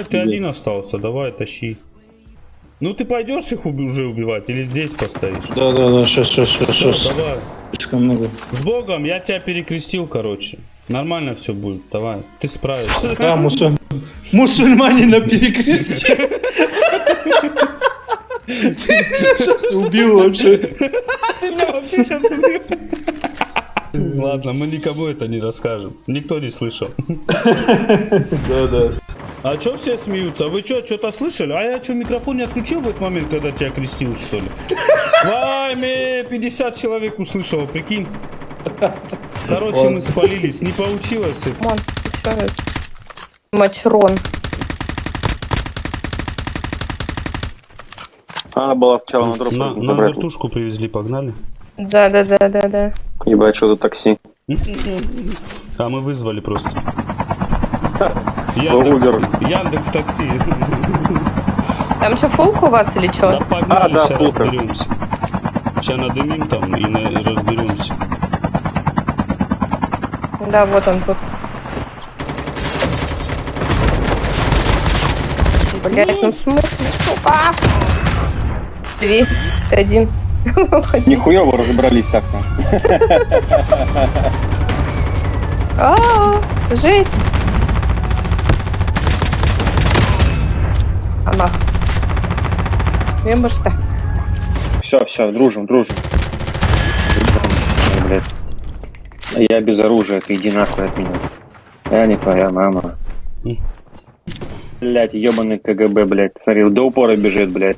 Блядь, ты один остался, давай, тащи. Ну ты пойдешь их уби- уже убивать или здесь постоишь? Да, да, да, сейчас, сейчас, сейчас, сейчас. давай. Слишком много. С Богом, я тебя перекрестил, короче. Нормально все будет, давай. Ты справишься. Да, мусуль... мусульмане на перекрестке. Сейчас убил вообще. Ты меня вообще сейчас убил. Ладно, мы никому это не расскажем. Никто не слышал. Да, да. А чё все смеются? Вы чё, что-то слышали? А я что, микрофон не отключил в этот момент, когда тебя крестил, что ли? Вайме, 50 человек услышало, прикинь. Короче, мы спалились, не получилось. это. Чё? Мачрон. Она была сначала на дроп. На, на вертушку привезли, погнали. Да, да, да, да, да. Ебать, что за такси. А мы вызвали просто. Uber. Яндекс такси. Там что, фулк у вас или Да что? погнали, А, да, сейчас фулка. разберемся. Сейчас надымим там и, на- разберемся. Да, вот он тут. Блять, ну в смысле, сука? Три, один. Нихуя вы разобрались так-то. А, жесть. А нах. Что? Все, все, дружим, дружим. Блядь. Я без оружия, ты иди нахуй от меня. Я не твоя мама. Блять, ебаный КГБ, блядь. Смотри, до упора бежит, блядь.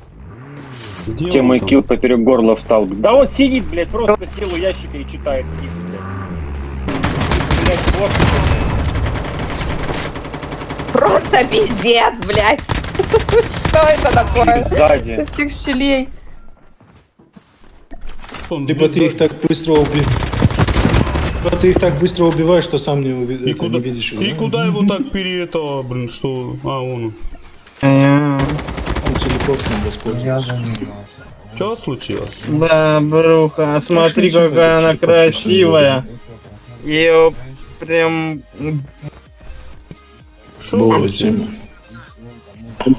Где он мой килл поперек горла встал. Да вот сидит, блядь, просто сел у ящика и читает книгу, блядь. Блядь, вот. Просто пиздец, блять. Что это такое? Сзади. Из всех щелей. Либо ты их так быстро убиваешь. Либо ты их так быстро убиваешь, что сам не, уви- И куда, не видишь. и куда его так пере это, блин, что? А, он. Он телепортом воспользуется. Что случилось? Да, бруха, смотри, какая она красивая. Ее прям тема.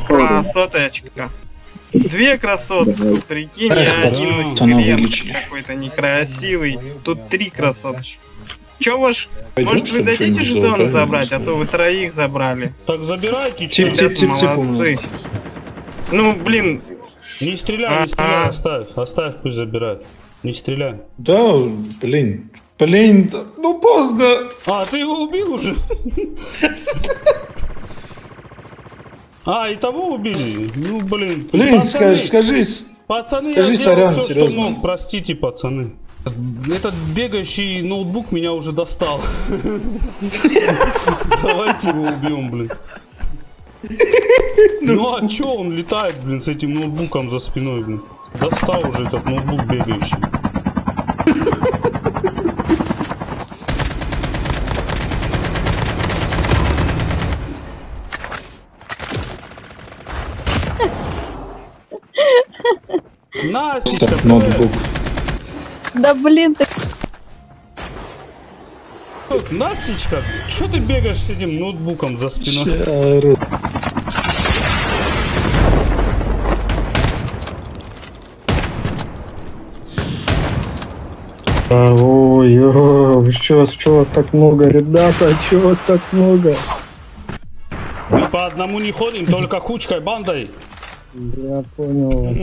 Красоточка. Две красотки, прикинь, Эх, я пацаны, один хрен какой-то некрасивый. Тут три красоточки. Че ваш, может вы дадите жетоны забрать, а то вы троих забрали. Так забирайте, чё? Молодцы. Ну, блин, Не стреляй, не стреляй, оставь, оставь, пусть забирает. Не стреляй. Да, блин. Блин, ну поздно. А, ты его убил уже? А, и того убили? Ну, блин. Блин, Пацаны, скажи. Пацаны, скажи я сорян, все, что серьезно. мог. Простите, пацаны. Этот бегающий ноутбук меня уже достал. Давайте его убьем, блин. Ну а чё он летает, блин, с этим ноутбуком за спиной, блин? Достал уже этот ноутбук бегающий. Привет. ноутбук. Да блин, ты Настечка, что ты бегаешь с этим ноутбуком за спиной? Ща, Ой, ой, что вас, что вас так много, ребята, что вас так много? Мы по одному не ходим, только кучкой, бандой. Я понял.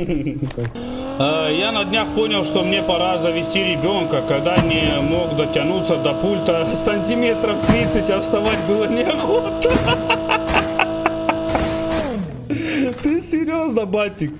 Э, Я на днях понял, что мне пора завести ребенка, когда не мог дотянуться до пульта сантиметров 30, а вставать было неохота. Ты серьезно, батик?